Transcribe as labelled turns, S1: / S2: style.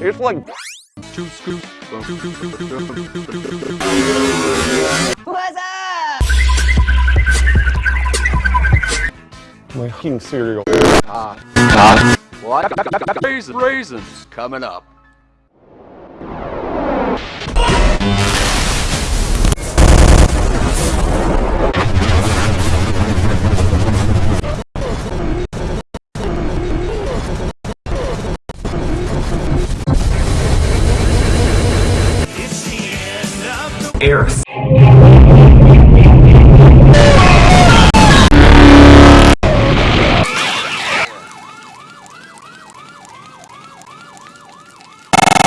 S1: It's like
S2: two scoops.
S3: What's up?
S1: My king cereal. Ah. Ah.
S2: What? Raisins. Raisins coming up.
S4: Earth.